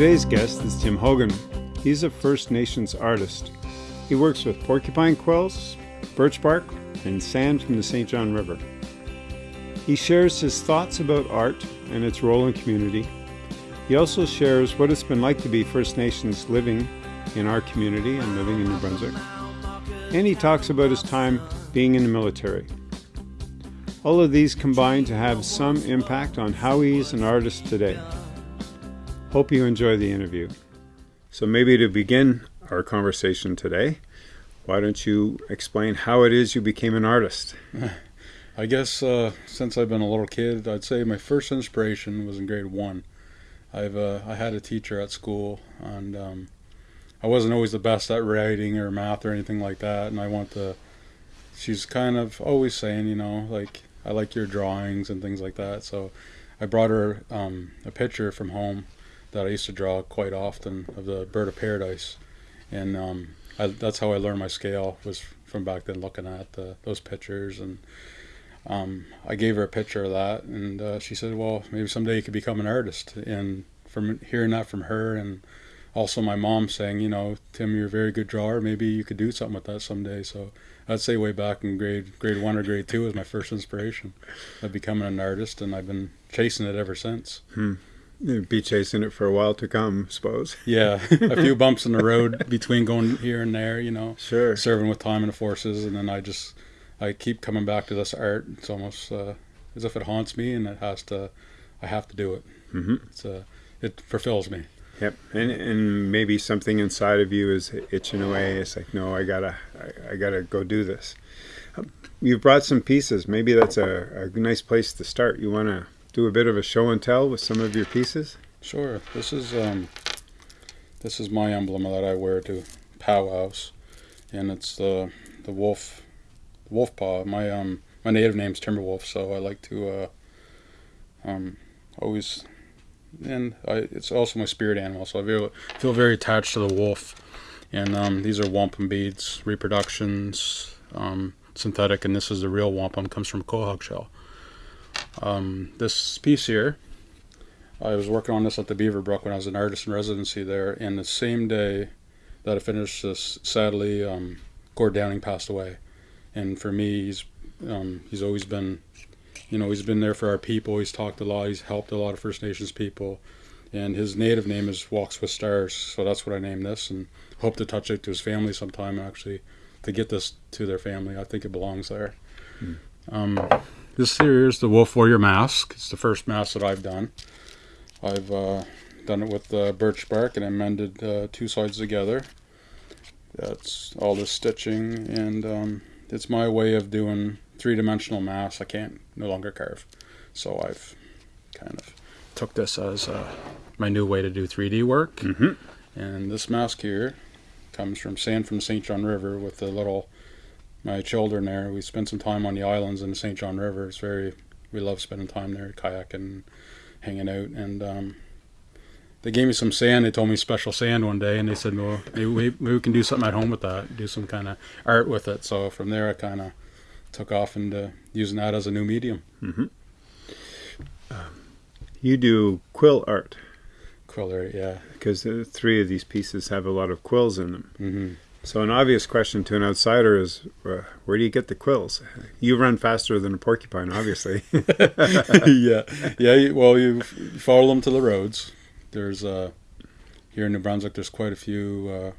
Today's guest is Tim Hogan. He's a First Nations artist. He works with porcupine quills, birch bark, and sand from the St. John River. He shares his thoughts about art and its role in community. He also shares what it's been like to be First Nations living in our community and living in New Brunswick. And he talks about his time being in the military. All of these combine to have some impact on how he is an artist today. Hope you enjoy the interview. So, maybe to begin our conversation today, why don't you explain how it is you became an artist? I guess uh, since I've been a little kid, I'd say my first inspiration was in grade one. I've uh, I had a teacher at school, and um, I wasn't always the best at writing or math or anything like that. And I want to. She's kind of always saying, you know, like I like your drawings and things like that. So I brought her um, a picture from home that I used to draw quite often of the bird of paradise, and um, I, that's how I learned my scale was from back then looking at the, those pictures and um, I gave her a picture of that, and uh, she said, "Well, maybe someday you could become an artist." And from hearing that from her, and also my mom saying, "You know, Tim, you're a very good drawer. Maybe you could do something with that someday." So I'd say way back in grade grade one or grade two was my first inspiration of becoming an artist, and I've been chasing it ever since. Hmm. Be chasing it for a while to come, I suppose. Yeah, a few bumps in the road between going here and there, you know. Sure. Serving with time in the forces, and then I just I keep coming back to this art. It's almost uh, as if it haunts me, and it has to. I have to do it. Mm-hmm. It's uh, it fulfills me. Yep, and and maybe something inside of you is itching away. It's like, no, I gotta, I, I gotta go do this. You've brought some pieces. Maybe that's a, a nice place to start. You want to do a bit of a show and tell with some of your pieces? Sure. This is um, this is my emblem that I wear to powwows, and it's the the wolf wolf paw. My um my native name's Timberwolf, so I like to uh, um always and I, it's also my spirit animal, so I feel, feel very attached to the wolf. And um, these are wampum beads, reproductions, um, synthetic, and this is the real wampum. Comes from quahog shell. Um, this piece here, I was working on this at the Beaverbrook when I was an artist in residency there, and the same day that I finished this, sadly, um, Gord Downie passed away and for me, he's um, he's always been, you know, he's been there for our people. He's talked a lot. He's helped a lot of First Nations people, and his native name is Walks with Stars. So that's what I named this, and hope to touch it to his family sometime. Actually, to get this to their family, I think it belongs there. Hmm. Um, this here is the Wolf Warrior mask. It's the first mask that I've done. I've uh, done it with uh, birch bark and I mended uh, two sides together. That's all the stitching and um, it's my way of doing three-dimensional mass. I can't no longer carve, so I've kind of took this as uh, my new way to do 3D work. Mm-hmm. And this mask here comes from sand from St. John River with the little my children there. We spent some time on the islands in the St. John River. It's very we love spending time there, kayaking, and hanging out, and um, they gave me some sand. They told me special sand one day, and they said, "Well, maybe we, maybe we can do something at home with that. Do some kind of art with it." So from there, I kind of took off into using that as a new medium. Mm-hmm. Um, you do quill art. Quill art, yeah. Because the three of these pieces have a lot of quills in them. Mm-hmm. So an obvious question to an outsider is, uh, where do you get the quills? You run faster than a porcupine, obviously. yeah, yeah. Well, you follow them to the roads there's uh, here in New Brunswick, there's quite a few uh,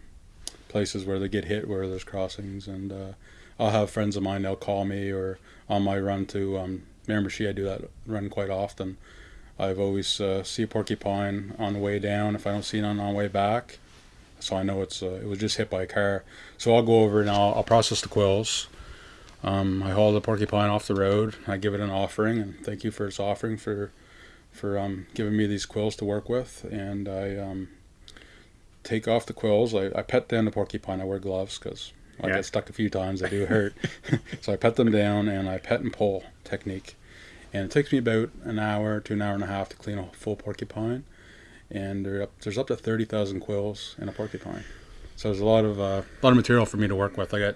places where they get hit where there's crossings, and uh, I'll have friends of mine. They'll call me or on my run to um, Miramichi. I do that run quite often. I've always uh, see a porcupine on the way down. If I don't see it on the way back, so I know it's uh, it was just hit by a car. So I'll go over and I'll, I'll process the quills. Um, I haul the porcupine off the road. I give it an offering and thank you for its offering for for um, giving me these quills to work with. And I um, take off the quills. I, I pet down the porcupine. I wear gloves because I yeah. get stuck a few times. They do hurt. so I pet them down and I pet and pull technique. And it takes me about an hour to an hour and a half to clean a full porcupine. And up, there's up to 30,000 quills in a porcupine. So there's a lot of uh, a lot of material for me to work with. I got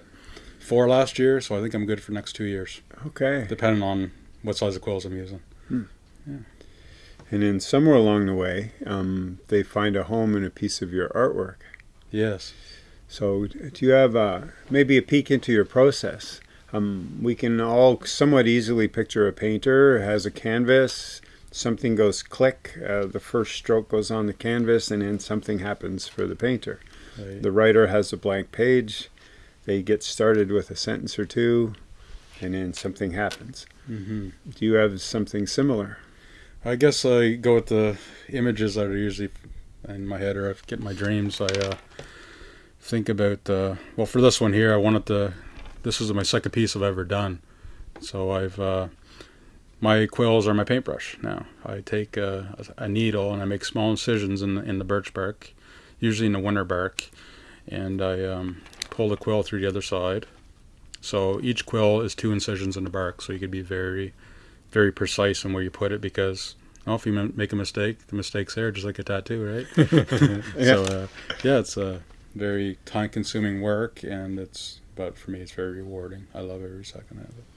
four last year, so I think I'm good for next two years. Okay. Depending on what size of quills I'm using. Hmm. Yeah. And then somewhere along the way, um, they find a home in a piece of your artwork. Yes. So, do you have uh, maybe a peek into your process? Um, we can all somewhat easily picture a painter has a canvas, something goes click, uh, the first stroke goes on the canvas, and then something happens for the painter. Right. The writer has a blank page, they get started with a sentence or two, and then something happens. hmm Do you have something similar? I guess I go with the images that are usually in my head, or I get my dreams. I uh, think about uh, well, for this one here, I wanted to. This is my second piece I've ever done, so I've uh, my quills are my paintbrush now. I take a, a needle and I make small incisions in the, in the birch bark, usually in the winter bark, and I um, pull the quill through the other side. So each quill is two incisions in the bark, so you could be very, very precise in where you put it because well, if you make a mistake, the mistake's there, just like a tattoo, right? yeah. So uh, yeah, it's a very time-consuming work, and it's but for me, it's very rewarding. I love every second of it.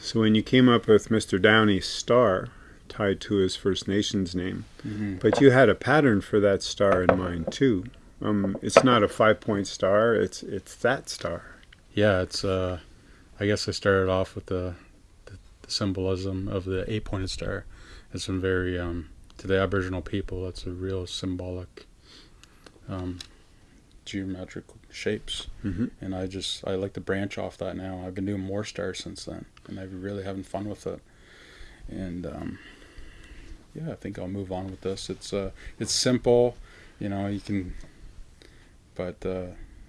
So, when you came up with Mr. Downie's star tied to his First Nations name, Mm-hmm. but you had a pattern for that star in mind too. Um, it's not a five-point star; it's it's that star. Yeah, it's. Uh, I guess I started off with the, the, the symbolism of the eight-pointed star. It's been very um, to the Aboriginal people. That's a real symbolic, um, geometric shapes, Mm-hmm. and I just I like to branch off that now. I've been doing more stars since then, and I've really having fun with it. And um, yeah, I think I'll move on with this. It's uh, it's simple, you know. You can, but uh,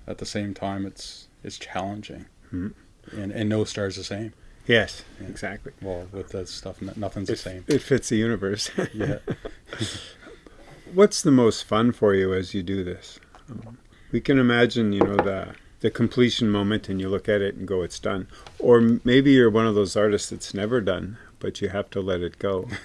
at the same time, it's it's challenging, Mhm. and and no star's the same. Yes, Yeah. exactly. Well, with that stuff, nothing's the same. it fits the universe. Yeah. What's the most fun for you as you do this? Um, we can imagine, you know, the the completion moment, and you look at it and go, "It's done." Or maybe you're one of those artists that's never done, but you have to let it go.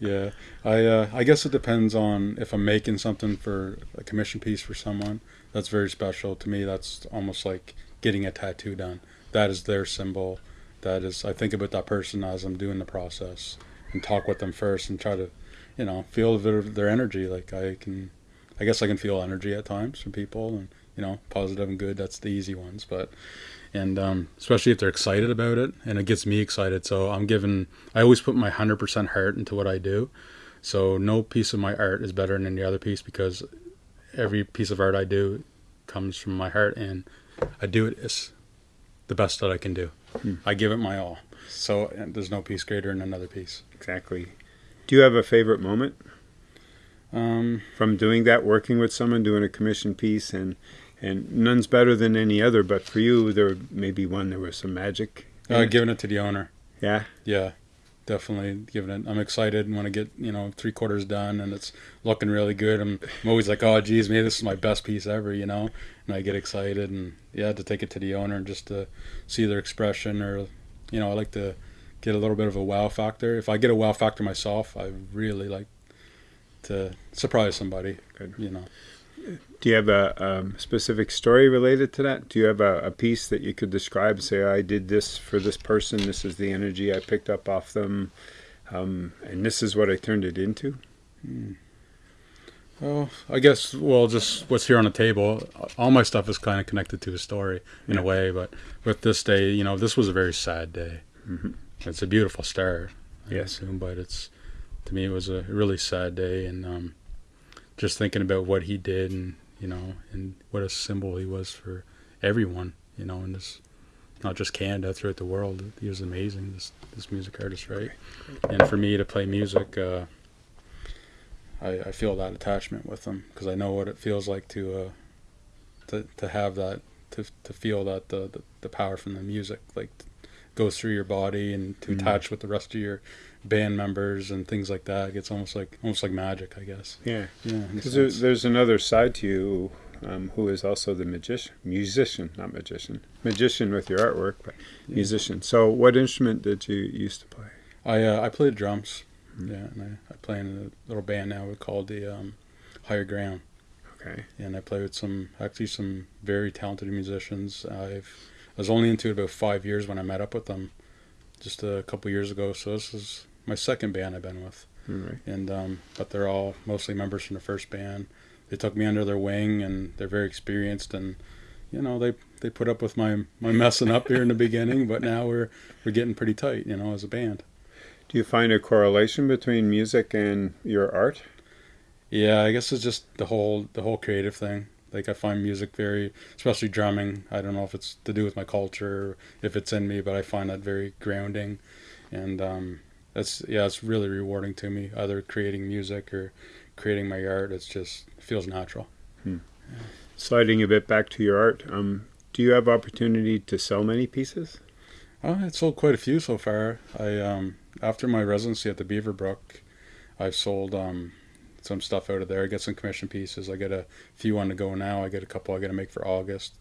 Yeah, I uh, I guess it depends on if I'm making something for a commission piece for someone. That's very special to me. That's almost like getting a tattoo done. That is their symbol. That is I think about that person as I'm doing the process and talk with them first and try to, you know, feel a bit of their energy. Like I can, I guess I can feel energy at times from people and you know positive and good. That's the easy ones, but and um, especially if they're excited about it and it gets me excited so i'm giving i always put my 100% heart into what i do so no piece of my art is better than any other piece because every piece of art i do comes from my heart and i do it as the best that i can do Hmm. i give it my all so there's no piece greater than another piece Exactly. Do you have a favorite moment um, from doing that, working with someone, doing a commission piece, and and none's better than any other. But for you, there may be one there was some magic. uh, it. giving it to the owner yeah. Yeah, definitely giving it. I'm excited when I get you know three quarters done and it's looking really good. I'm, I'm always like, oh geez, maybe this is my best piece ever, you know. And I get excited and yeah, to take it to the owner and just to see their expression or, you know, I like to get a little bit of a wow factor. If I get a wow factor myself, I really like to surprise somebody. Good. You know. Do you have a um, specific story related to that? Do you have a, a piece that you could describe? Say, I did this for this person. This is the energy I picked up off them, um, and this is what I turned it into. Well, I guess well, just what's here on the table. All my stuff is kind of connected to a story in Yeah. a way, but with this day, you know, this was a very sad day. Mhm. It's a beautiful star, I Yes. assume, but it's to me it was a really sad day, and um, just thinking about what he did, and you know, and what a symbol he was for everyone, you know, and this not just Canada throughout the world. He was amazing. This this music artist, right? And for me to play music. Uh, I, I feel that attachment with them because I know what it feels like to uh, to to have that to to feel that the, the, the power from the music like goes through your body and to Mhm. attach with the rest of your band members and things like that. It's almost like almost like magic, I guess. Yeah, Yeah, because there, there's another side to you, um, who is also the magician, musician, not magician, magician with your artwork, but Yeah. musician. So, what instrument did you used to play? I uh, I played drums. Mhm. Yeah, and I, I play in a little band now called the um, Higher Ground. Okay. and I play with some actually some very talented musicians. I've I was only into it about five years when I met up with them, just a couple years ago. So this is my second band I've been with. Right. and um, but they're all mostly members from the first band. They took me under their wing, and they're very experienced, and you know they they put up with my my messing up here in the beginning, but now we're we're getting pretty tight, you know, as a band. Do you find a correlation between music and your art? Yeah, I guess it's just the whole the whole creative thing. Like I find music very, especially drumming. I don't know if it's to do with my culture, or if it's in me, but I find that very grounding, and um, that's yeah, it's really rewarding to me. Either creating music or creating my art, it's just it feels natural. Sliding a bit back to your art, um, do you have opportunity to sell many pieces? Oh, I sold quite a few so far. I um, after my residency at the Beaverbrook, I've sold um, some stuff out of there. I get some commission pieces. I get a few on the go now. I get a couple I got to make for August.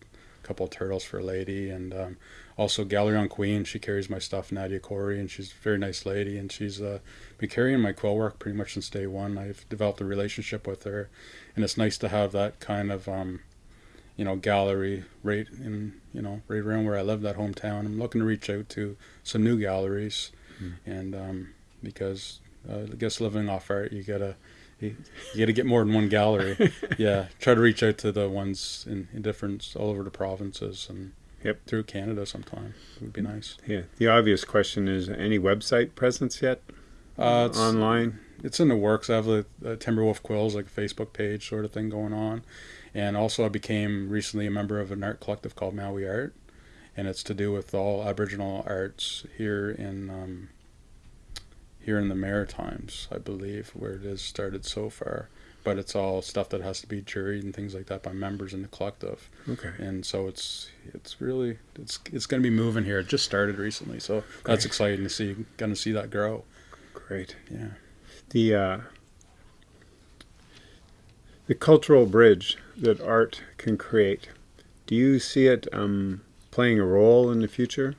A couple of turtles for a lady, and um, also Gallery on Queen. She carries my stuff, Nadia Corey, and she's a very nice lady. And she's uh, been carrying my quill work pretty much since day one. I've developed a relationship with her, and it's nice to have that kind of um, you know gallery right in you know right around where I live, that hometown. I'm looking to reach out to some new galleries, Mm. and um, because uh, I guess living off art, you gotta you, you gotta get more than one gallery. yeah, try to reach out to the ones in, in different all over the provinces and Yep. through Canada sometime. It would be nice. Yeah. The obvious question is any website presence yet? Uh, it's, Online? it's in the works. I have a Timberwolf Quills like a Facebook page sort of thing going on, and also I became recently a member of an art collective called Mawi'art, and it's to do with all Aboriginal arts here in um, here in the Maritimes, I believe, where it has started so far. But it's all stuff that has to be juried and things like that by members in the collective, Okay. and so it's it's really it's it's going to be moving here. It just started recently, so that's exciting to see. Going to see that grow. Great. Yeah. The uh, the cultural bridge that art can create. Do you see it um, playing a role in the future?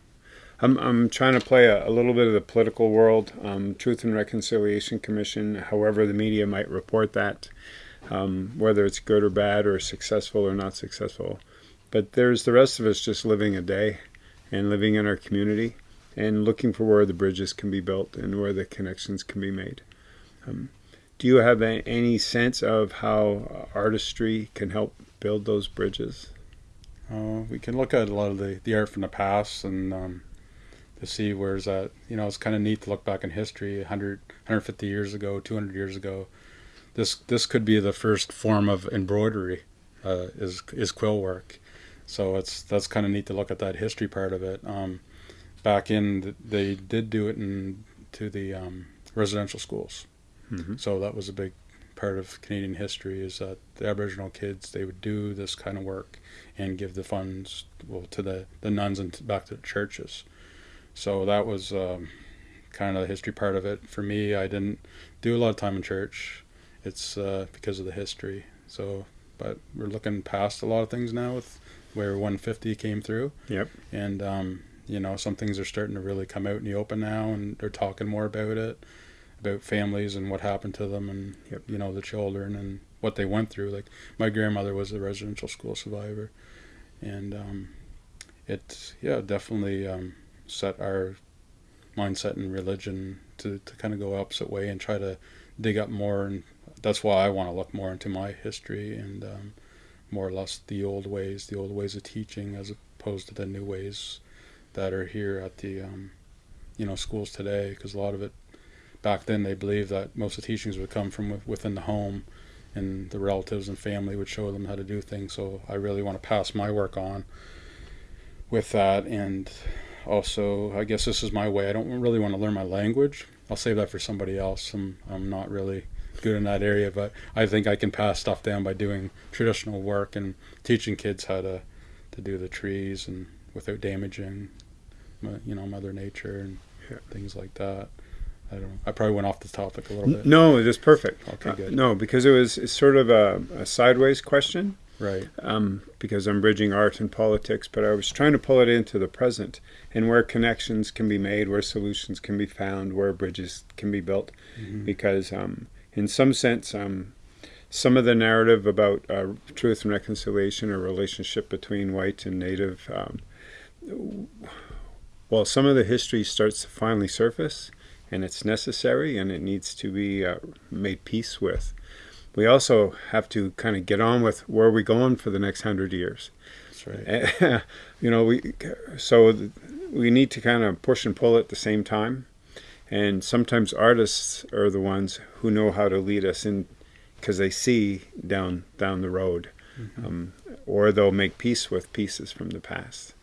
I'm I'm trying to play a, a little bit of the political world. Um, Truth and Reconciliation Commission, however the media might report that, um, whether it's good or bad or successful or not successful. But there's the rest of us just living a day and living in our community and looking for where the bridges can be built and where the connections can be made. Um, do you have any sense of how artistry can help build those bridges? Uh, we can look at a lot of the, the art from the past and um, to see where's that. You know, it's kind of neat to look back in history 100, 150 years ago, 200 years ago. This this could be the first form of embroidery, uh, is is quill work. So it's that's kind of neat to look at that history part of it. Um, back in, the, they did do it in to the um, residential schools. Mm-hmm. So that was a big part of Canadian history is that the Aboriginal kids they would do this kind of work and give the funds well to the the nuns and back to the churches. So that was um, kind of the history part of it. For me, I didn't do a lot of time in church. It's uh, because of the history. So, but we're looking past a lot of things now with where 150 came through. Yep. And um, you know, some things are starting to really come out in the open now, and they're talking more about it, about families and what happened to them, and Yep. you know, the children and what they went through. Like my grandmother was a residential school survivor, and um, it yeah definitely um, set our mindset and religion to, to kind of go opposite way and try to dig up more. And that's why I want to look more into my history and um, more or less the old ways the old ways of teaching as opposed to the new ways that are here at the um, you know schools today. Because a lot of it back then they believed that most of the teachings would come from within the home and the relatives and family would show them how to do things. So I really want to pass my work on with that and also I guess this is my way I don't really want to learn my language I'll save that for somebody else I'm, I'm not really good in that area but I think I can pass stuff down by doing traditional work and teaching kids how to to do the trees and without damaging mo- you know mother nature and Yeah. things like that I don't I probably went off the topic a little bit No, it is perfect. Okay, Uh, good. no, because it was it's sort of a, a sideways question. Right um, because I'm bridging art and politics, but I was trying to pull it into the present and where connections can be made, where solutions can be found, where bridges can be built. Mhm. Because, um, in some sense, um, some of the narrative about uh, truth and reconciliation or relationship between white and native, um, well, some of the history starts to finally surface, and it's necessary and it needs to be uh, made peace with. We also have to kind of get on with where are we going for the next hundred years. That's right. you know, we so we need to kind of push and pull at the same time, and sometimes artists are the ones who know how to lead us in because they see down down the road, mm-hmm. um, or they'll make peace with pieces from the past.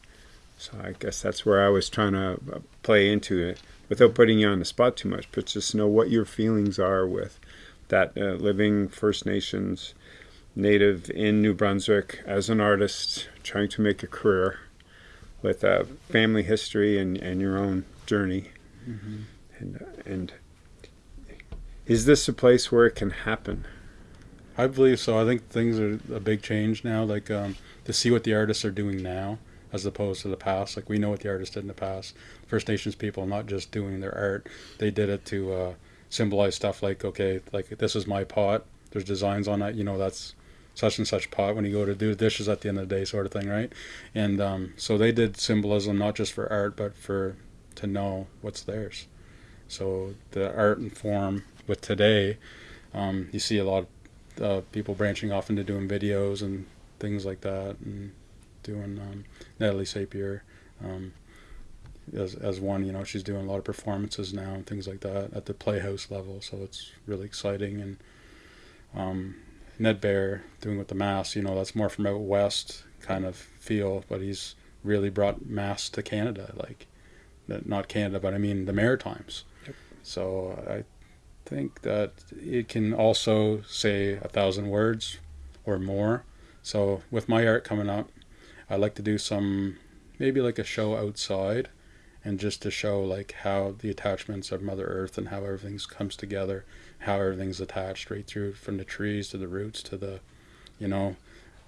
So I guess that's where I was trying to uh, play into it without putting you on the spot too much, but just know what your feelings are with that uh, living First Nations native in New Brunswick as an artist, trying to make a career with a family history and, and your own journey. Mm-hmm. And, uh, and is this a place where it can happen? I believe so. I think things are a big change now. Like um, to see what the artists are doing now as opposed to the past. Like we know what the artists did in the past. First Nations people not just doing their art; they did it to uh, symbolize stuff like, okay, like this is my pot. There's designs on that. You know, that's such and such pot when you go to do dishes at the end of the day, sort of thing, right? And um, so they did symbolism not just for art, but for to know what's theirs. So the art and form with today, um, you see a lot of uh, people branching off into doing videos and things like that, and doing um, Natalie Sappier um, as as one. You know, she's doing a lot of performances now and things like that at the Playhouse level. So it's really exciting. And um, Ned Bear doing with the mass. You know, that's more from out west kind of feel, but he's really brought mass to Canada. Like, not Canada, but I mean the Maritimes. Yep. So I think that it can also say a thousand words or more. So with my art coming up, I like to do some maybe like a show outside and just to show like how the attachments of Mother Earth and how everything comes together, how everything's attached right through from the trees to the roots to the, you know,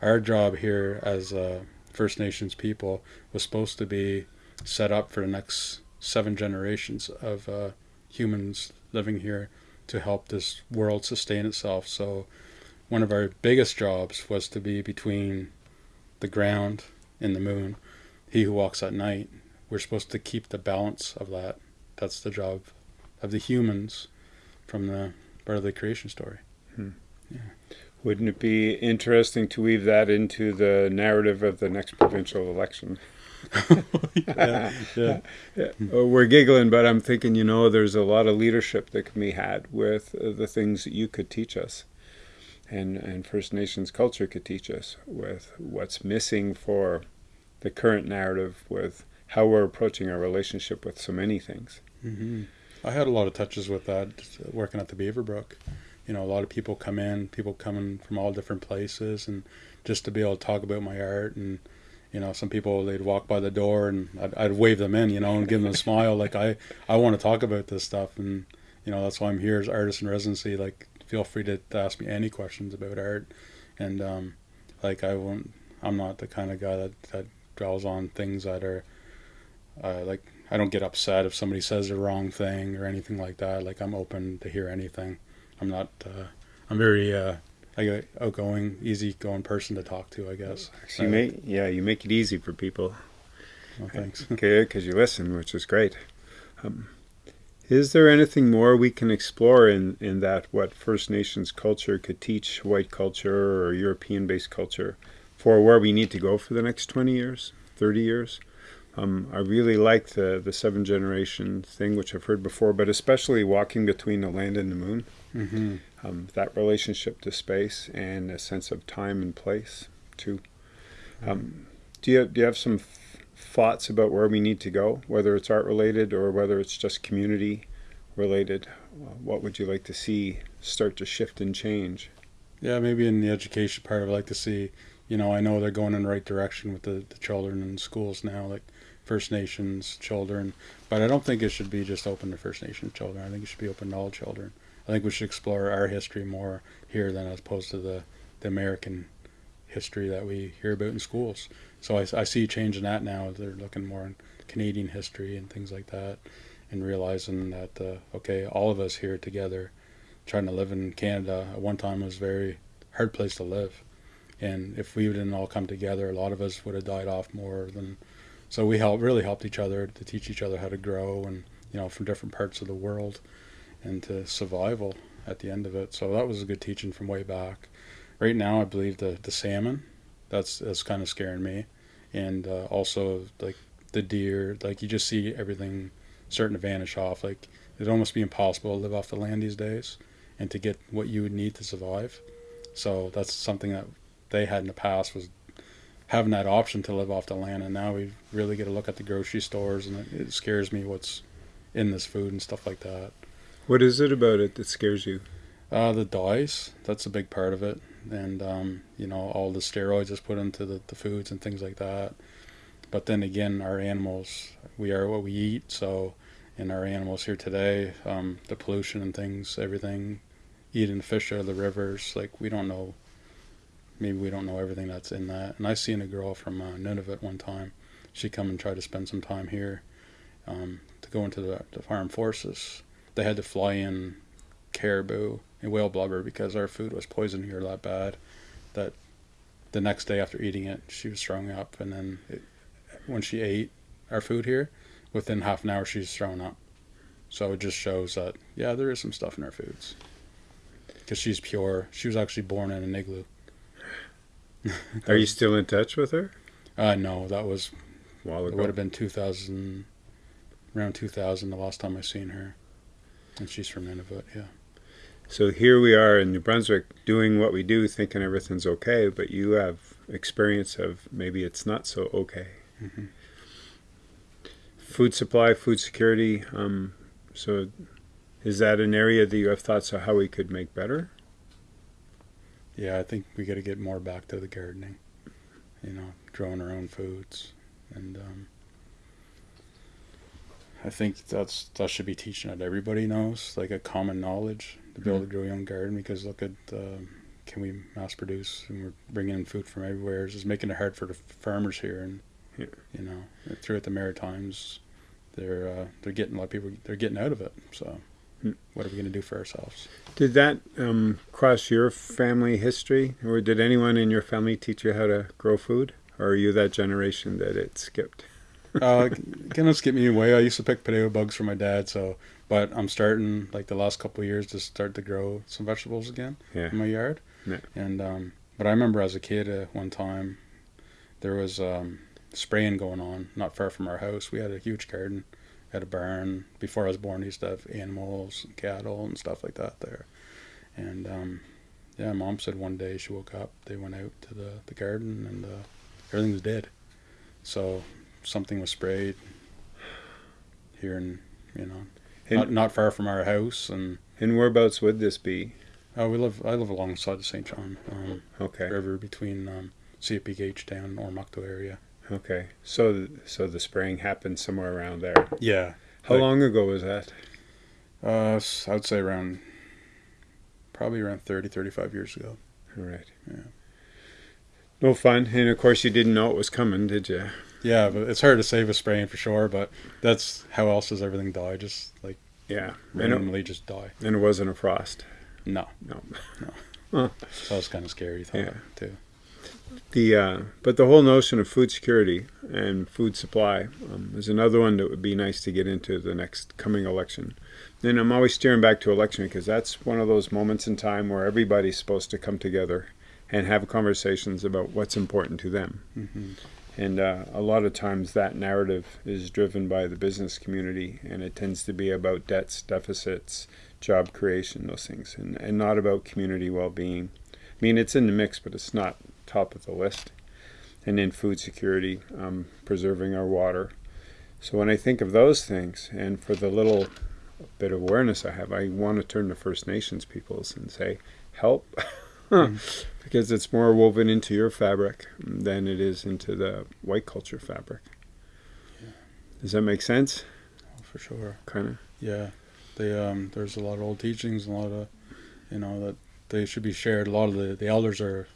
our job here as uh, First Nations people was supposed to be set up for the next seven generations of uh, humans living here to help this world sustain itself. So one of our biggest jobs was to be between the ground and the moon. He who walks at night. We're supposed to keep the balance of that. That's the job of the humans from the part of the creation story. Hmm. Yeah. Wouldn't it be interesting to weave that into the narrative of the next provincial election? yeah, yeah. yeah. We're giggling, but I'm thinking, you know, there's a lot of leadership that can be had with uh, the things that you could teach us and, and First Nations culture could teach us with what's missing for the current narrative with how we're approaching our relationship with so many things. Mm-hmm. I had a lot of touches with that working at the Beaverbrook. You know, a lot of people come in, people coming from all different places, and just to be able to talk about my art and you know some people they'd walk by the door and I'd, I'd wave them in you know and give them a smile like i i want to talk about this stuff and you know that's why i'm here as artist in residency like feel free to, to ask me any questions about art and um like i won't i'm not the kind of guy that that dwells on things that are uh, like I don't get upset if somebody says the wrong thing or anything like that. Like I'm open to hear anything. I'm not. Uh, I'm very uh, like outgoing, easygoing person to talk to. I guess. So you make yeah, you make it easy for people. Well, thanks. okay, because you listen, which is great. Um, is there anything more we can explore in, in that what First Nations culture could teach white culture or European based culture for where we need to go for the next 20 years, 30 years. Um, I really like the, the seven generation thing, which I've heard before, but especially walking between the land and the moon. Mm-hmm. Um, that relationship to space and a sense of time and place, too. Um, do, you, do you have some thoughts about where we need to go, whether it's art related or whether it's just community related? What would you like to see start to shift and change? Yeah, maybe in the education part, I'd like to see you know, I know they're going in the right direction with the, the children in schools now, like First Nations children. But I don't think it should be just open to First Nations children. I think it should be open to all children. I think we should explore our history more here than as opposed to the, the American history that we hear about in schools. So I, I see change in that now. They're looking more in Canadian history and things like that, and realizing that uh, okay, all of us here together, trying to live in Canada at one time was a very hard place to live and if we didn't all come together, a lot of us would have died off more than. So we helped really helped each other to teach each other how to grow and you know, from different parts of the world into survival at the end of it. So that was a good teaching from way back. Right now, I believe the, the salmon, that's, that's kind of scaring me. And uh, also, like, the deer, like, you just see everything starting to vanish off. Like, it'd almost be impossible to live off the land these days and to get what you would need to survive. So that's something that they had in the past was having that option to live off the land, and now we really get a look at the grocery stores, and it, it scares me what's in this food and stuff like that. What is it about it that scares you? Uh, the dyes, that's a big part of it, and um, you know all the steroids that's put into the, the foods and things like that. But then again, our animals, we are what we eat, so in our animals here today, um, the pollution and things, everything, eating fish out of the rivers, like we don't know maybe we don't know everything that's in that. And I seen a girl from uh, Nunavut one time. She come and try to spend some time here um, to go into the, the farm forces. They had to fly in caribou and whale blubber because our food was poisoned here that bad that the next day after eating it, she was throwing up. And then it, when she ate our food here, within half an hour, she's thrown up. So it just shows that, yeah, there is some stuff in our foods. Because she's pure. She was actually born in an igloo. Are you still in touch with her? Uh, no, that was A while it would have been 2000, around 2000, the last time I seen her, and she's from Nunavut. Yeah, So here we are in New Brunswick doing what we do, thinking everything's okay, but you have experience of maybe it's not so okay. Mhm. Food supply, food security. Um, so is that an area that you have thoughts of how we could make better? Yeah. I think we got to get more back to the gardening. You know, growing our own foods, and um, I think that's that should be teaching that everybody knows, like a common knowledge to be able to grow your own garden. Because look at um, can we mass produce, and we're bringing in food from everywhere. It's just making it hard for the farmers here, and Yeah. you know, throughout the Maritimes, they're uh, they're getting a lot of people they're getting out of it. So. What are we going to do for ourselves? Did that um, cross your family history, or did anyone in your family teach you how to grow food, or are you that generation that it skipped? uh, gonna skip me away. I used to pick potato bugs for my dad, so but I'm starting like the last couple of years to start to grow some vegetables again Yeah. in my yard. Yeah. And um, but I remember as a kid uh, one time there was um, spraying going on not far from our house. We had a huge garden, had a barn. Before I was born, He used to have animals, and cattle, and stuff like that there. And um, yeah, mom said one day she woke up, they went out to the, the garden, and uh, everything was dead. So something was sprayed here in you know And, not not far from our house, and and whereabouts would this be? uh, we live I live alongside the St. John um, Okay. River between um, CPH down Oromocto area. Okay. So so the spraying happened somewhere around there. Yeah, How Like- long ago was that? uh, s- I would say around probably around 30, 35 years ago. All right. Yeah. No fun, and of course you didn't know it was coming, did you? Yeah, but it's hard to say a spraying for sure. But that's how else does everything die? Just like Yeah. And it, randomly, just die. and it wasn't a frost. No, No. no. so it's kind of scary thought Yeah. too. The uh, but the whole notion of food security and food supply um, is another one that would be nice to get into the next coming election. And I'm always steering back to election because that's one of those moments in time where everybody's supposed to come together and have conversations about what's important to them. hmm And uh, a lot of times that narrative is driven by the business community, and it tends to be about debts, deficits, job creation, those things, and, and not about community well being. I mean, it's in the mix, but it's not top of the list. And then food security, um, preserving our water. So when I think of those things, and for the little bit of awareness I have, I want to turn to First Nations peoples and say, help. because it's more woven into your fabric than it is into the white culture fabric. Does that make sense? for sure. Kind of. Yeah, they um, there's a lot of old teachings, a lot of, you know, that they should be shared. A lot of the, the elders are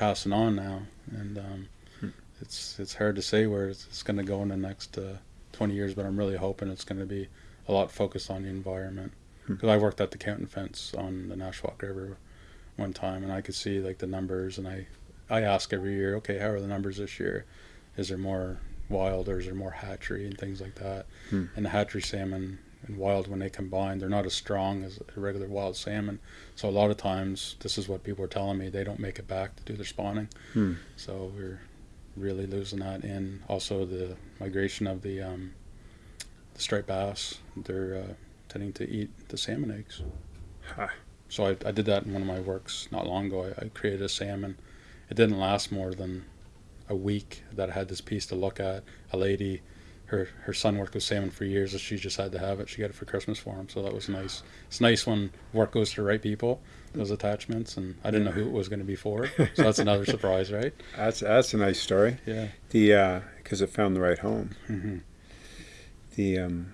passing on now, and um, Hmm. it's it's hard to say where it's, it's going to go in the next uh, 20 years, but I'm really hoping it's going to be a lot focused on the environment. Hmm. Because I worked at the Counting Fence on the Nashwaak River one time, and I could see like the numbers, and I I ask every year, okay, how are the numbers this year? Is there more wilders are more hatchery and things like that. Hmm. And the hatchery salmon and wild, when they combine, they're not as strong as a regular wild salmon. So a lot of times, this is what people are telling me, they don't make it back to do their spawning. Hmm. So we're really losing that. And also the migration of the, um, the striped bass, they're uh, tending to eat the salmon eggs. Ha. So I, I did that in one of my works not long ago. I, I created a salmon. It didn't last more than a week that I had this piece to look at. A lady, her her son worked with salmon for years, and she just had to have it. She got it for Christmas for him, so that was nice. It's nice when work goes to the right people, those attachments, and I didn't know who it was going to be for. So that's another surprise, right? That's that's a nice story. Yeah. The because it found the right home. hmm The um,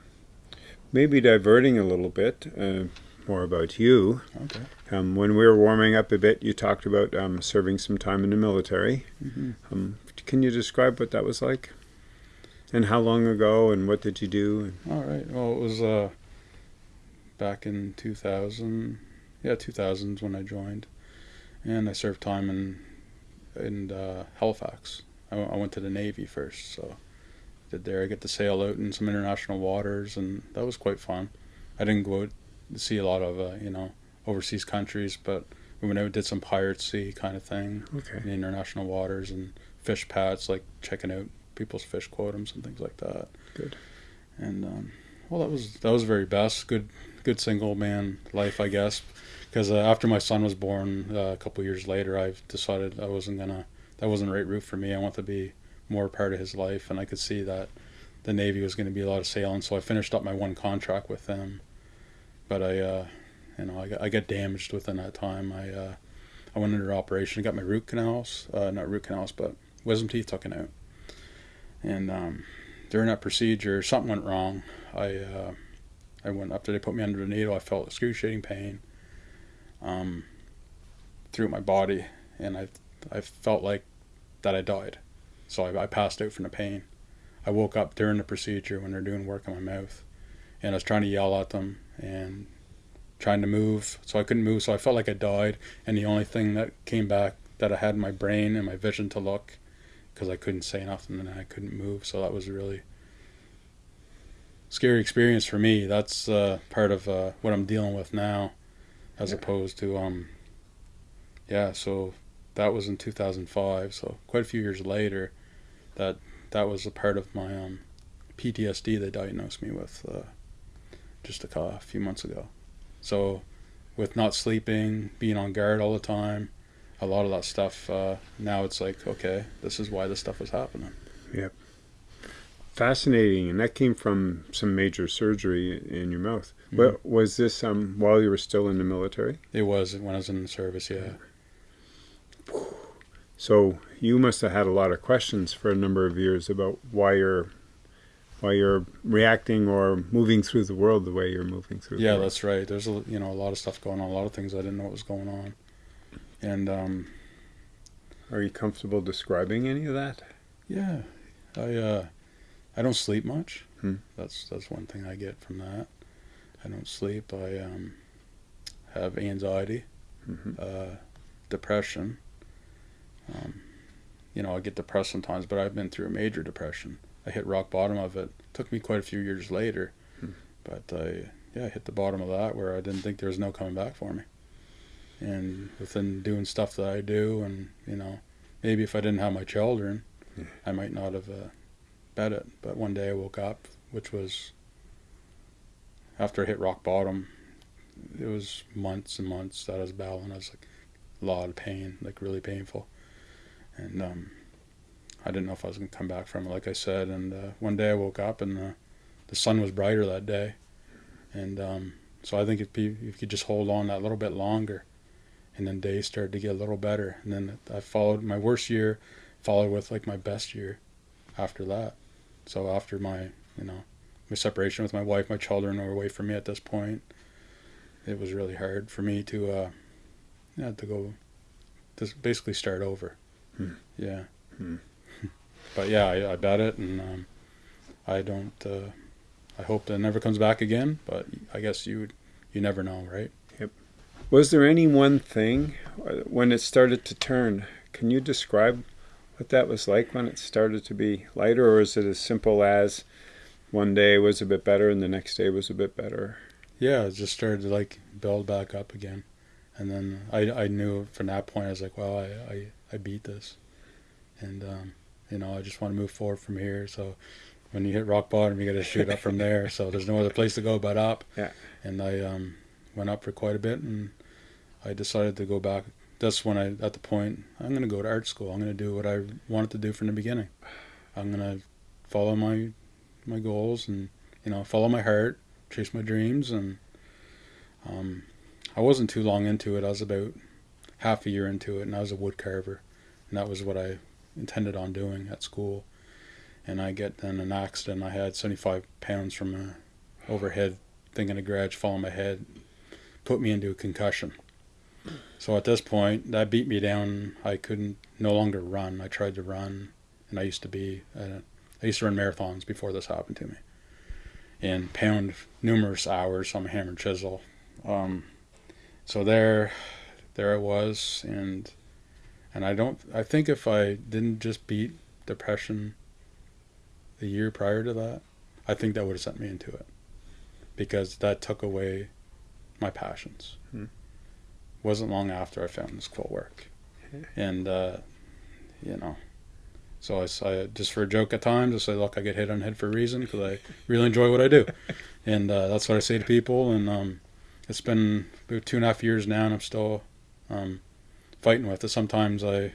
maybe diverting a little bit. Uh, more about you. Okay. Um, when we were warming up a bit, you talked about um, serving some time in the military. hmm Um, can you describe what that was like? And how long ago? And what did you do? All right. Well, it was uh, back in 2000. Yeah, 2000s when I joined, and I served time in in uh, Halifax. I, w- I went to the Navy first, so did there. I get to sail out in some international waters, and that was quite fun. I didn't go out to see a lot of uh, you know overseas countries, but we went out did some pirate sea kind of thing Okay. in international waters and fish pads, like checking out people's fish quotums and things like that. Good. And um, well, that was that was very best. Good good single man life, I guess. Because uh, after my son was born, uh, a couple years later, I decided I wasn't gonna. That wasn't the right route for me. I want to be more part of his life, and I could see that the Navy was going to be a lot of sailing. So I finished up my one contract with them, but I, uh, you know, I got, I got damaged within that time. I uh, I went under operation. I got my root canals, uh, not root canals, but wisdom teeth taken out, and um, during that procedure, something went wrong. I uh, I went after they put me under the needle. I felt excruciating pain um, through my body, and I I felt like that I died. So I, I passed out from the pain. I woke up during the procedure when they're doing work on my mouth, and I was trying to yell at them and trying to move, so I couldn't move. So I felt like I died, and the only thing that came back that I had in my brain and my vision to look, because I couldn't say nothing and I couldn't move. So that was a really scary experience for me. That's uh, part of uh, what I'm dealing with now, as Yeah. opposed to um, yeah. So that was in 2005. So quite a few years later, that that was a part of my um, PTSD they diagnosed me with uh, just a, a few months ago. So with not sleeping, being on guard all the time, a lot of that stuff. Uh, now it's like okay, this is why this stuff was happening. Yep. Fascinating. And that came from some major surgery in your mouth. Mhm. Well, was this um, while you were still in the military? It was when I was in the service. Yeah. So you must have had a lot of questions for a number of years about why you're why you're reacting or moving through the world the way you're moving through. Yeah, the world. that's right. There's a you know a lot of stuff going on, a lot of things I didn't know what was going on, and um, Are you comfortable describing any of that? yeah, I uh, I don't sleep much. Hmm. That's that's one thing I get from that. I don't sleep. I um, have anxiety, hmm uh, depression. Um, you know, I get depressed sometimes, but I've been through a major depression. I hit rock bottom of it. Took me quite a few years later, Hmm. but I yeah I hit the bottom of that where I didn't think there was no coming back for me. And within doing stuff that I do, and you know, maybe if I didn't have my children, Yeah. I might not have uh, bet it. But one day I woke up, which was after I hit rock bottom. It was months and months that I was battling. I was like a lot of pain, like really painful, and um, I didn't know if I was gonna come back from it. Like I said, and uh, one day I woke up and uh, the sun was brighter that day, and um, so I think if you, if you could just hold on that little bit longer, and then days started to get a little better, and then I followed my worst year, followed with like my best year, after that. So after my you know my separation with my wife, my children were away from me at this point. It was really hard for me to uh, yeah to go just basically start over. Hmm. Yeah. Hmm. but yeah, I, I bet it, and um, I don't. Uh, I hope that never comes back again. But I guess you would, you never know, right? Was there any one thing uh, when it started to turn? Can you describe what that was like when it started to be lighter, or is it as simple as one day was a bit better and the next day was a bit better? Yeah, it just started to like build back up again, and then I I knew from that point I was like, well, I I, I beat this, and um, you know I just want to move forward from here. So when you hit rock bottom, you got to shoot up from there. So there's no other place to go but up. Yeah. And I um, went up for quite a bit, and I decided to go back. That's when I at the point I'm going to go to art school. I'm going to do what I wanted to do from the beginning. I'm going to follow my my goals and you know follow my heart, chase my dreams, and um, I wasn't too long into it. I was about half a year into it, and I was a wood carver, and that was what I intended on doing at school. And I get in an accident. I had 75 pounds from a overhead thing in a garage fall on my head, put me into a concussion. So at this point, that beat me down. I couldn't no longer run. I tried to run, and I used to be uh, I used to run marathons before this happened to me, and pound numerous hours on a hammer and chisel. Um, so there, there I was, and and I don't. I think if I didn't just beat depression the year prior to that, I think that would have sent me into it, because that took away my passions. Hmm. Wasn't long after I found this quilt work, and uh, you know, so I, I just for a joke at times I say, look, I get hit on the head for a reason because I really enjoy what I do, and uh, that's what I say to people. And um, it's been about two and a half years now, and I'm still um, fighting with it. Sometimes I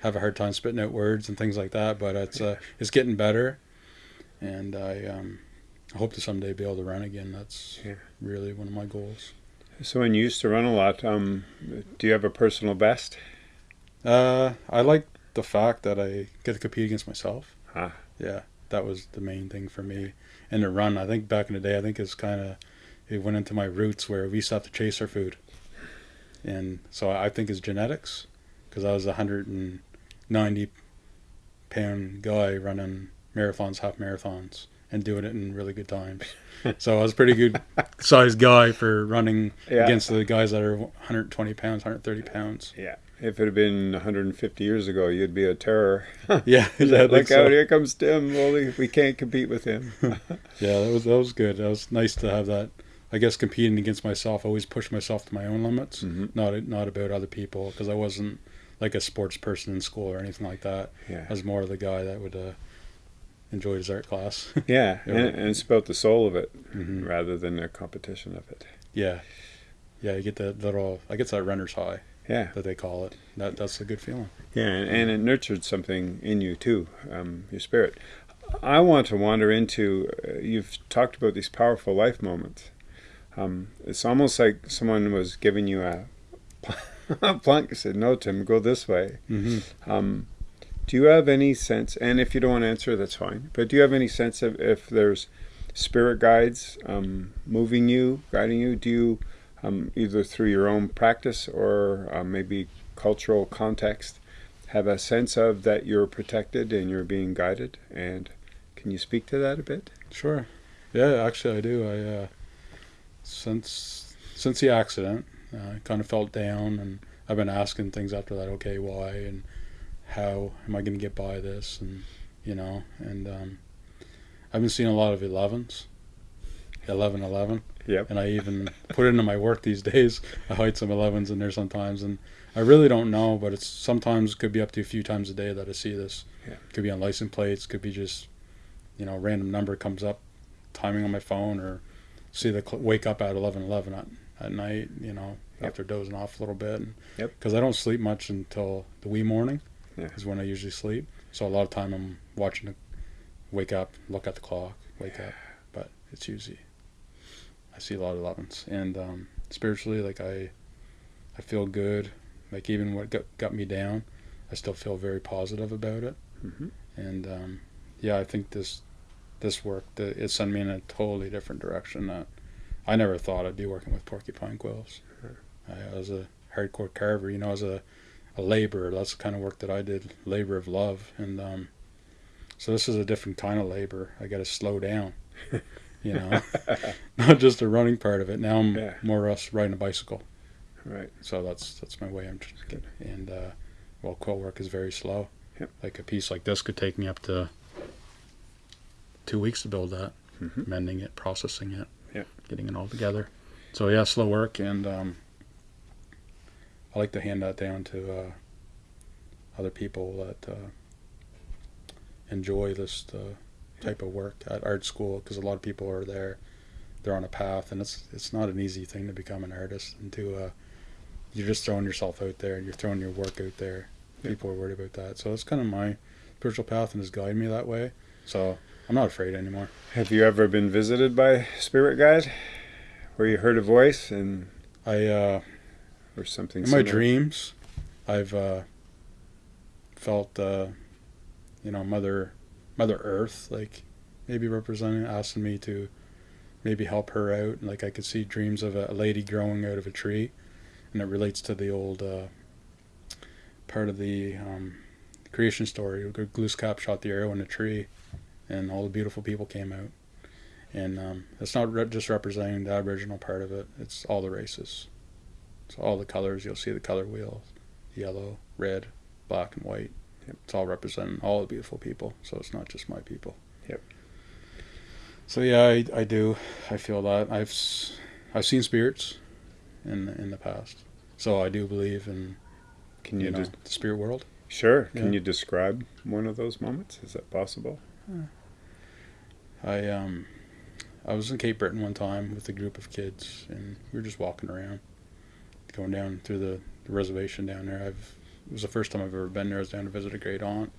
have a hard time spitting out words and things like that, but it's uh, it's getting better, and I um, I hope to someday be able to run again. That's Yeah. really one of my goals. So when you used to run a lot, um, do you have a personal best? Uh, I like the fact that I get to compete against myself. Ah. Yeah, that was the main thing for me. And the run, I think back in the day, I think it's kind of it went into my roots where we used to have to chase our food, and so I think it's genetics because I was a hundred and ninety pound guy running marathons, half marathons, and doing it in really good times. so I was a pretty good sized guy for running Yeah. against the guys that are 120 pounds, 130 pounds. Yeah. If it had been 150 years ago, you'd be a terror. Yeah, Look so. out! Here comes Tim. Well, we- can't compete with him. Yeah, that was that was good. That was nice to have that. I guess competing against myself, I always push myself to my own limits, Mhm. not not about other people, because I wasn't like a sports person in school or anything like that. Yeah. I was more the guy that would uh, enjoy his art class. Yeah, and, and it's about the soul of it Mhm. rather than the competition of it. Yeah, yeah, you get that little. I guess that runner's high Yeah, that they call it. That that's a good feeling. yeah, and, and it nurtured something in you too, um, your spirit. I want to wander into. Uh, you've talked about these powerful life moments. Um, it's almost like someone was giving you a, and said, "No, Tim, go this way." Mm-hmm. Um, do you have any sense? And if you don't want to answer, that's fine. But do you have any sense of if there's spirit guides um, moving you, guiding you? Do you um, either through your own practice or uh, maybe cultural context have a sense of that you're protected and you're being guided? And can you speak to that a bit? Sure. Yeah, actually, I do. I uh, since since the accident, uh, I kind of felt down, and I've been asking things after that. Okay, why and how am I going to get by this? And you know, and um, I've been seeing a lot of 11s, 11, 11, Yep. and I even put it into my work these days. I hide some 11s in there sometimes, and I really don't know, but it's sometimes could be up to a few times a day that I see this. Yeah. Could be on license plates, could be just you know, random number comes up, timing on my phone, or see the cl- wake up at eleven eleven at, at night. You know, Yep. after dozing off a little bit. Yep. Because I don't sleep much until the wee morning. Yeah. Is when I usually sleep. So a lot of time I'm watching the wake up, look at the clock, wake up. But it's usually I see a lot of elevens, and um, spiritually, like I, I feel good. Like even what got, got me down, I still feel very positive about it hmm and um, yeah, I think this this work the, it sent me in a totally different direction that I never thought I'd be working with porcupine quills. Sure. I, I was a hardcore carver, you know, as a a laborer. That's the kind of work that I did, labor of love, and um, so this is a different kind of labor. I got to slow down, you know, not just the running part of it. Now I'm Yeah. more or less riding a bicycle, Right. so that's that's my way. I'm just and uh, well, quilt work is very slow. Yep. Like a piece like this could take me up to two weeks to build that, Mhm. mending it, processing it, Yep. getting it all together. So yeah, slow work, and um, I like to hand that down to uh, other people that uh, enjoy this uh, type of work at art school because a lot of people are there they're on a path and it's it's not an easy thing to become an artist and to uh, you're just throwing yourself out there and you're throwing your work out there. Yeah. people are worried about that. So it's kind of my spiritual path and has guided me that way. So i'm not afraid anymore. Have you ever been visited by spirit guide, where you heard a voice and i uh, or something? in my dreams i've uh, felt uh, you know mother mother earth like maybe representing asking me to maybe help her out. Like i could see dreams of a, lady growing out of a tree and it relates to the old uh, part of the um, creation story. Glooskap shot the arrow in a tree and all the beautiful people came out. And um, it's not re- just representing the aboriginal part of it. It's all the races it's all the colors you'll see the color wheel yellow red black and white Yep. it's all representing all the beautiful people so it's not just my people Yep. so yeah I, I do I feel that I've I've seen spirits in in the past so I do believe in Can you you, know des- the spirit world sure? Can you describe one of those moments? Is that possible? I um I was in Cape Breton one time with a group of kids and we were just walking around going down through the, the reservation down there. I've it was the first time I've ever been there. I was down to visit a great aunt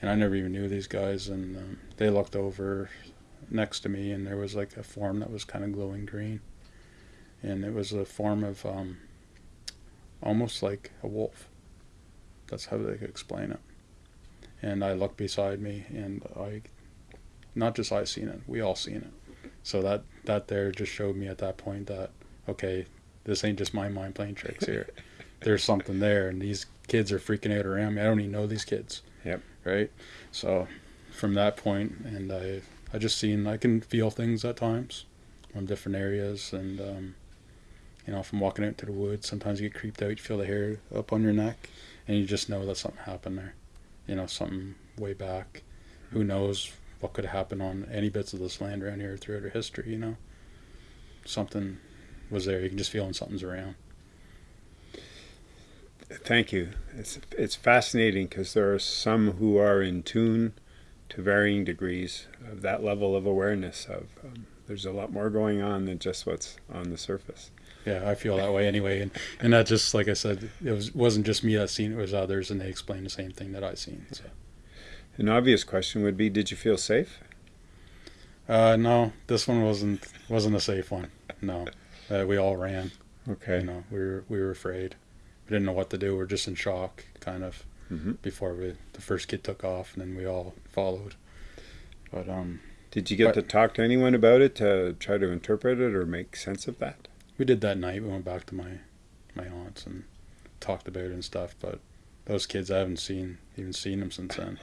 and I never even knew these guys and um, they looked over next to me and there was like a form that was kind of glowing green. And it was a form of um almost like a wolf. That's how they could explain it. And I looked beside me and I not just I seen it, we all seen it. So that that there just showed me at that point that okay, this ain't just my mind playing tricks here. There's something there, and these kids are freaking out around me. I don't even know these kids. Yep. Right. So from that point, and I I just seen I can feel things at times from different areas, and um, you know, from walking out to the woods, sometimes you get creeped out. You feel the hair up on your neck, and you just know that something happened there. You know, something way back. Who knows what could happen on any bits of this land around here throughout our history, you know. Something was there. You can just feel when something's around. Thank you. It's it's fascinating because there are some who are in tune to varying degrees of that level of awareness. Of um, there's a lot more going on than just what's on the surface. Yeah, I feel that way anyway, and and that just like I said, it was wasn't just me that seen it, was others, and they explained the same thing that I seen. So, An obvious question would be: Did you feel safe? uh, no, this one wasn't wasn't a safe one. No, uh, we all ran. Okay. You know, we were we were afraid. We didn't know what to do. We were just in shock, kind of, hmm before we the first kid took off, and then we all followed. But um, Did you get But- to talk to anyone about it to try to interpret it or make sense of that? we did that night. We went back to my my aunt's and talked about it and stuff. But those kids, I haven't seen even seen them since then.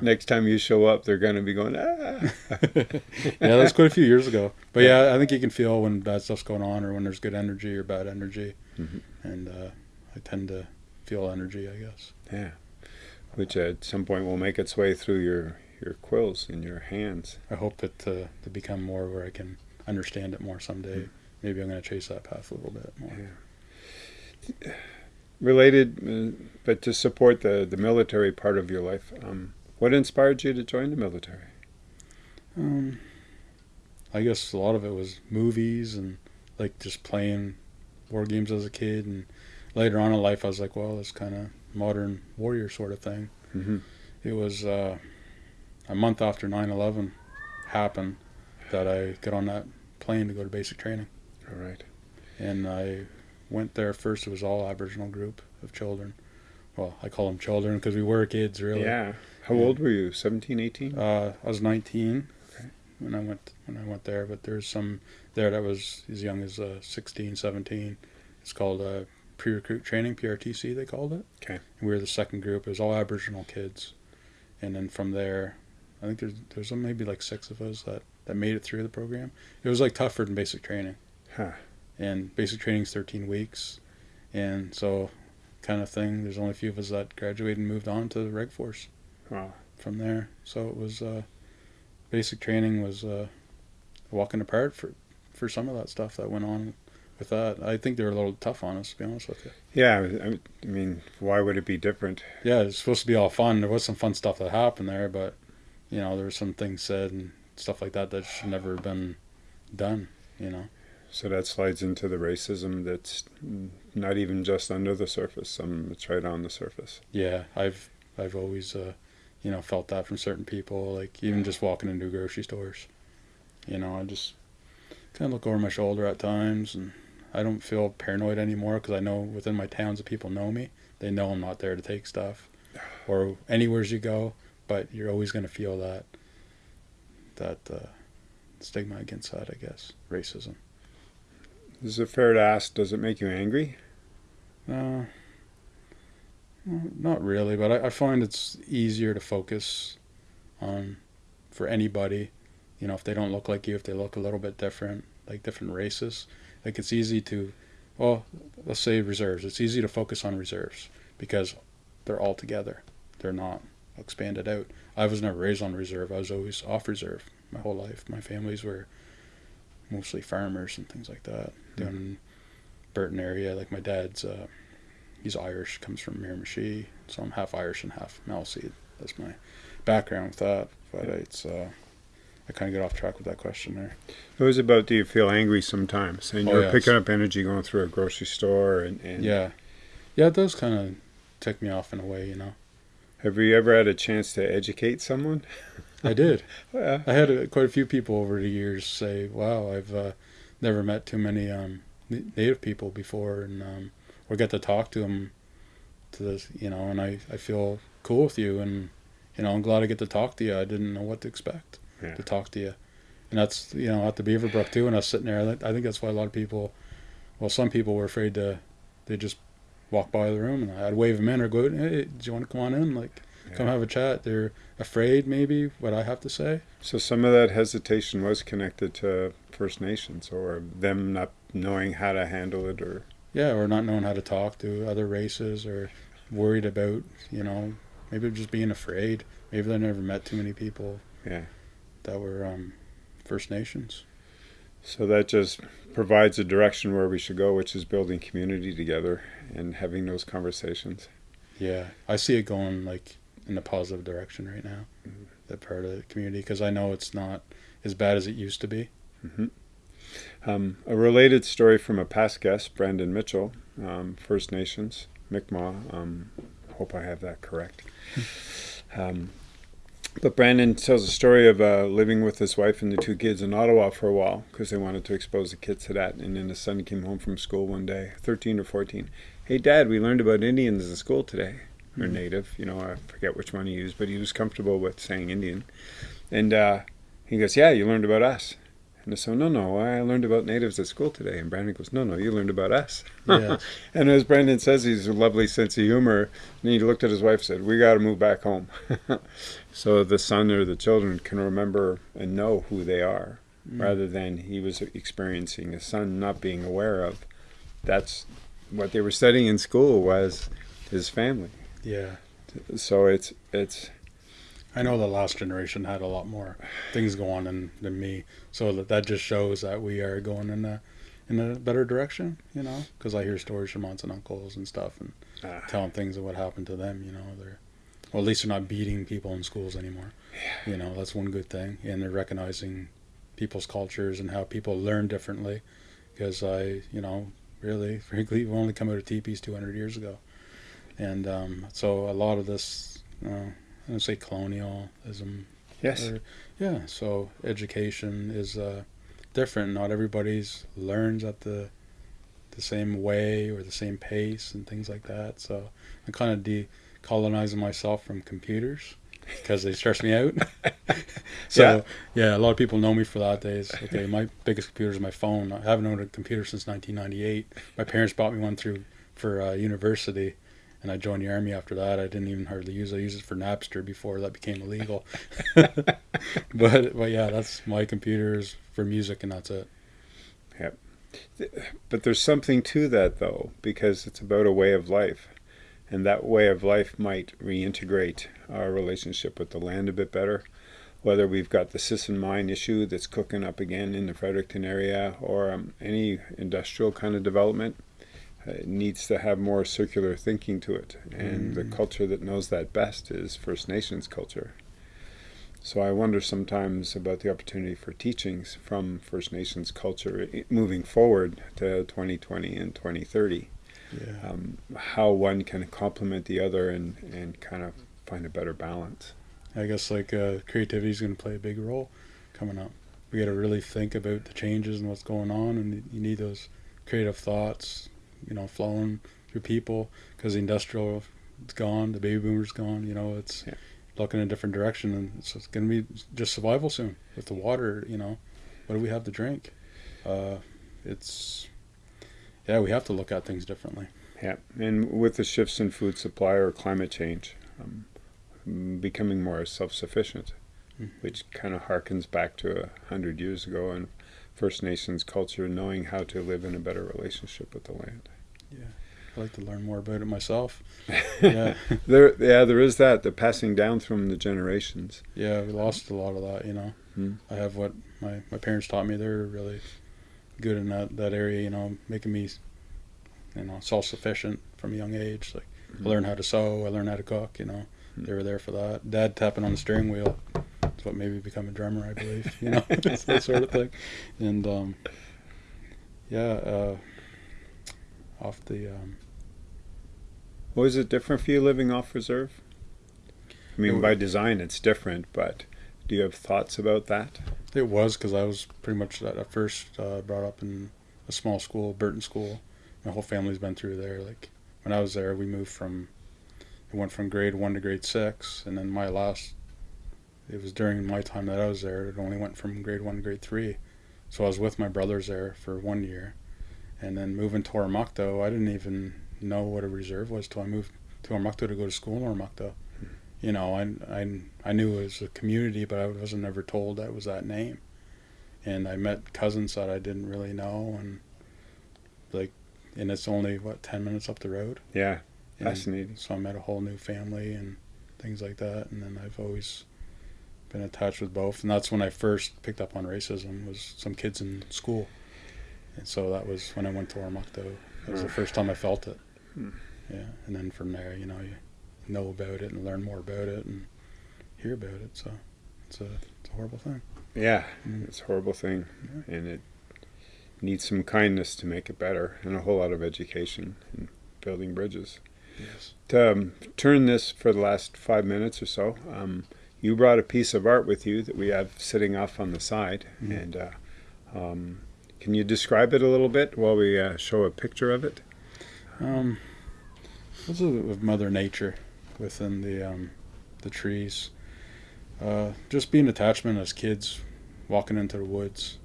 Next time you show up, they're going to be going, ah. yeah, that was quite a few years ago. But yeah, I think you can feel when bad stuff's going on or when there's good energy or bad energy. Mhm. And uh, I tend to feel energy, I guess. Yeah. Which at some point will make its way through your, your quills in your hands. I hope that it to, to become more where I can understand it more someday. Maybe I'm going to chase that path a little bit more. Yeah. Related, uh, but to support the, the military part of your life, um, what inspired you to join the military? Um, I guess a lot of it was movies and like just playing war games as a kid. And later on in life, I was like, well, it's kind of modern warrior sort of thing. Mm-hmm. It was uh, a month after 9 11 happened that I got on that plane to go to basic training. All right. And I went there first, it was all Aboriginal group of children. Well, I call them children because we were kids, really. Yeah. How old were you? 17, 18? Uh, I was 19 Okay. when I went when I went there, but there's some there that was as young as uh, 16, 17. It's called uh, pre-recruit training, PRTC they called it. Okay. And we were the second group. It was all Aboriginal kids, and then from there, I think there's there's maybe like six of us that that made it through the program. It was like tougher than basic training, Huh. and basic training is 13 weeks, and so kind of thing. There's only a few of us that graduated and moved on to the Reg Force Wow. from there. So it was uh, basic training was uh, a walk in the park for for some of that stuff that went on with that. I think they were a little tough on us, to be honest with you. Yeah, I I mean, why would it be different? Yeah, it's supposed to be all fun. There was some fun stuff that happened there, but you know, there were some things said and stuff like that that should never have been done. You know. So that slides into the racism that's not even just under the surface. Some it's right on the surface. Yeah, I've I've always uh, you know felt that from certain people. Like even just walking into grocery stores, you know, I just kind of look over my shoulder at times, and I don't feel paranoid anymore because I know within my towns the people know me. They know I'm not there to take stuff, or anywheres you go. But you're always going to feel that that uh, stigma against that. I guess racism. Is it fair to ask? Does it make you angry? Uh, well, Mm, not really, but I, I find it's easier to focus on for anybody. You know, if they don't look like you, if they look a little bit different, like different races, like it's easy to, well, let's say reserves. It's easy to focus on reserves because they're all together. They're not expanded out. I was never raised on reserve. I was always off reserve my whole life. My families were mostly farmers and things like that mm-hmm. down in Burton area. Like my dad's, uh, he's Irish, comes from Miramichi, so I'm half Irish and half Maliseet. That's my background with that. But it's, uh, I kind of get off track with that question there. It was about do you feel angry sometimes? And Oh, you're picking up energy going through a grocery store and, and Yeah, yeah, it does kind of tick me off in a way, you know. have you ever had a chance to educate someone? I did. Yeah. I had uh, quite a few people over the years say, "Wow, I've uh, never met too many um, native people before, and um, or get to talk to them to this, you know." And I, I feel cool with you, and you know, I'm glad I get to talk to you. I didn't know what to expect Yeah. to talk to you, and that's you know at the Beaverbrook too. And I was sitting there. I think- that's why a lot of people, well, some people were afraid to, they just walk by the room, and I'd wave them in or go, "Hey, do you want to come on in?" Like, come have a chat. They're afraid maybe what I have to say. So some of that hesitation was connected to First Nations or them not knowing how to handle it or Yeah, or not knowing how to talk to other races, or worried about, you know, maybe just being afraid. Maybe they never met too many people yeah. that were um, First Nations. So that just provides a direction where we should go, which is building community together and having those conversations. Yeah, I see it going like in a positive direction right now. Mhm. That part of the community, because I know it's not as bad as it used to be. hmm Um, a related story from a past guest, Brandon Mitchell, um, First Nations, Mi'kmaq. Um, hope I have that correct. Um, but Brandon tells a story of uh, living with his wife and the two kids in Ottawa for a while because they wanted to expose the kids to that. And then his son came home from school one day, 13 or 14. Hey, Dad, we learned about Indians in school today. Or Mhm. native, you know, I forget which one he used, but he was comfortable with saying Indian. And uh, he goes, Yeah, you learned about us. And I said, No, no, I learned about natives at school today. And Brandon goes, No, no, you learned about us. Yeah, And as Brandon says, he's a lovely sense of humor. And he looked at his wife and said, We got to move back home. so the son or the children can remember and know who they are Mm. rather than he was experiencing a son not being aware of. That's what they were studying in school was his family. yeah. So it's it's I know the last generation had a lot more things going than, than me, so that that just shows that we are going in a in a better direction. You know, because I hear stories from aunts and uncles and stuff, and uh, telling things of what happened to them. You know, they're well, at least they're not beating people in schools anymore. You know, that's one good thing, and they're recognizing people's cultures and how people learn differently. Because I, you know, really, frankly, we've only come out of teepees 200 years ago, and um, so a lot of this, uh, I don't say colonialism yes. or- yeah, so education is uh, different. Not everybody's learns at the the same way or the same pace and things like that. So I'm kind of decolonizing myself from computers because they stress me out. so yeah. a lot of people know me for that. Days okay, my biggest computer is my phone. I haven't owned a computer since 1998. My parents bought me one through for uh, university. And I joined the army after that. I didn't even hardly use it. I used it for Napster before that became illegal. but but yeah, that's my computers for music, and that's it. But there's something to that though, because it's about a way of life. and that way of life might reintegrate our relationship with the land a bit better. Whether we've got the Sisson mine issue that's cooking up again in the Fredericton area or um, any industrial kind of development, it needs to have more circular thinking to it. And the culture that knows that best is First Nations culture. So I wonder sometimes about the opportunity for teachings from First Nations culture moving forward to 2020 and 2030 Yeah. um, how one can complement the other and, and kind of find a better balance. I guess like uh, creativity is going to play a big role coming up. We got to really think about the changes and what's going on, and you need those creative thoughts, you know, flowing through people because the industrial is gone, the baby boomers gone. You know, it's Yeah. looking in a different direction, and it's, it's going to be just survival soon with the water. You know, what do we have to drink? Uh, it's yeah, we have to look at things differently. Yeah, and with the shifts in food supply or climate change, um, becoming more self-sufficient, Mhm. which kind of harkens back to a hundred years ago and First Nations culture, knowing how to live in a better relationship with the land. Yeah, I'd like to learn more about it myself. Yeah. There, yeah, there is that the passing down from the generations. Yeah, we lost a lot of that, you know. Hmm. I have what my, my parents taught me. They're really good in that, that area, you know, making me, you know, self sufficient from a young age. Like, Mhm. I learned how to sew, I learned how to cook, you know. They were there for that. Dad tapping on the steering wheel. That's what made me become a drummer, I believe, you know, it's that sort of thing. And, um, yeah, uh, off the, um, Was it different for you living off reserve? I mean, by design, it's different, but do you have thoughts about that? It was because I was pretty much at at first uh, brought up in a small school, Burton School. My whole family's been through there. Like when I was there, we moved from, went from grade one to grade six, and then my last, it was during my time that I was there. It only went from grade one to grade three, so I was with my brothers there for one year, and then moving to Oromocto, I didn't even know what a reserve was till I moved to Oromocto to go to school in Oromocto. You know, I, I, I knew it was a community, but I wasn't ever told that was that name. And I met cousins that I didn't really know, and like, and it's only what ten minutes up the road. Yeah, And fascinating. so I met a whole new family and things like that, and then I've always been attached with both. And that's when I first picked up on racism was some kids in school, and so that was when I went to Oromocto. That was the first time I felt it. Hmm. Yeah, and then from there, you know, you know about it and learn more about it and hear about it. So it's a it's a horrible thing. Yeah, Mm. it's a horrible thing, Yeah. and it needs some kindness to make it better, and a whole lot of education and building bridges. Yes. To um, turn this for the last five minutes or so, um, you brought a piece of art with you that we have sitting off on the side, Mhm. and uh, um, can you describe it a little bit while we uh, show a picture of it? Um, this is of Mother Nature within the um, the trees. Uh, just being attachment as kids, walking into the woods,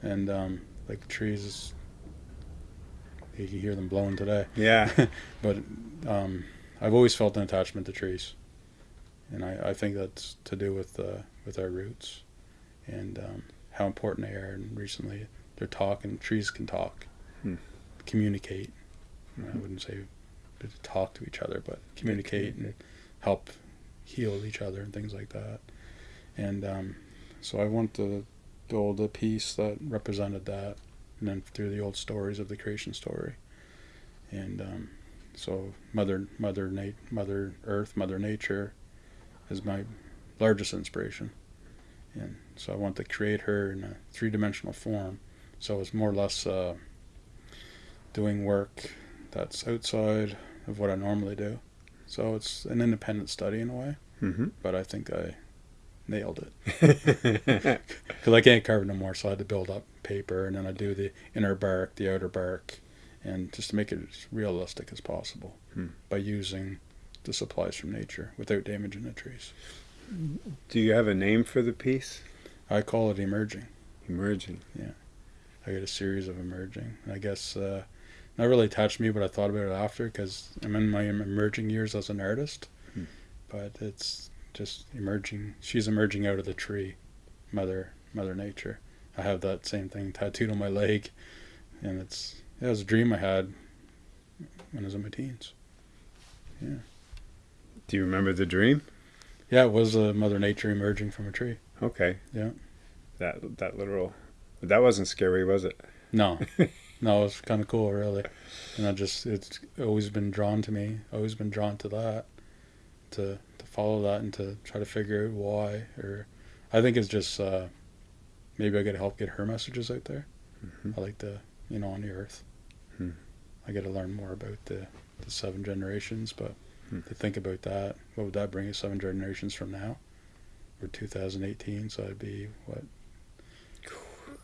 and um, like the trees, you can hear them blowing today. Yeah, but um, I've always felt an attachment to trees, and I, I think that's to do with uh, with our roots, and um, how important they are. And recently, they're talking. Trees can talk, Hmm. communicate. I wouldn't say talk to each other, but communicate and help heal each other and things like that. And um, so I want to build a piece that represented that, and then through the old stories of the creation story. And um, so Mother, Mother, Nat- Mother Earth, Mother Nature, is my largest inspiration. And so I want to create her in a three-dimensional form. So it's more or less uh, doing work that's outside of what I normally do. So it's an independent study in a way, hmm but I think I nailed it because I can't carve no more. So I had to build up paper, and then I do the inner bark, the outer bark, and just to make it as realistic as possible Hmm. by using the supplies from nature without damaging the trees. Do you have a name for the piece? I call it emerging. Emerging. Yeah. I got a series of emerging. I guess uh, not really touched me, but I thought about it after because I'm in my emerging years as an artist. Hmm. But it's just emerging. She's emerging out of the tree, Mother Mother Nature. I have that same thing tattooed on my leg, and it's it was a dream I had when I was in my teens. Yeah. Do you remember the dream? Yeah, it was uh, Mother Nature emerging from a tree. Okay. Yeah. That that literal. That wasn't scary, was it? No, no, it was kind of cool, really. And I just it's always been drawn to me. Always been drawn to that, to to follow that and to try to figure out why. Or I think it's just uh, maybe I got to help get her messages out there. Mhm. I like to, you know, on the earth. Hmm. I got to learn more about the the seven generations, but Hmm. to think about that, what would that bring us seven generations from now? We're 2018, so it'd be what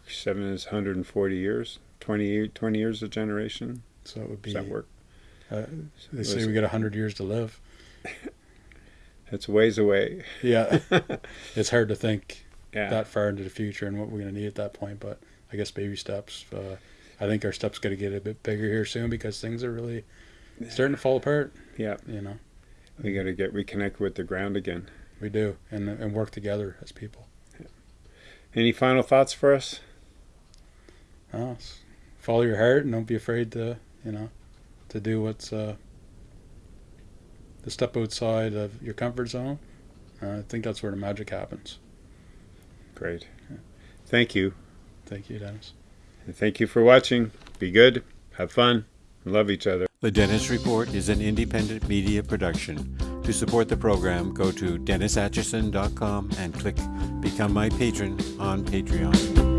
Seven is 140 years. 20, 20 years a generation. So it would be. Does that work? Uh, they say we got hundred years to live. It's ways away. Yeah, it's hard to think Yeah. that far into the future and what we're going to need at that point. But I guess baby steps. Uh, I think our steps going to get a bit bigger here soon because things are really starting to fall apart. yeah. You know, We got to get reconnected with the ground again. we do, and and work together as people. Any final thoughts for us? Uh, follow your heart and don't be afraid to you know to do what's uh, to step outside of your comfort zone. Uh, I think that's where the magic happens. Great. Thank you. Thank you, Dennis. And thank you for watching. Be good. Have fun. Love each other. The Dennis Report is an independent media production. To support the program, go to DennisAtchison.com and click Become My Patron on Patreon.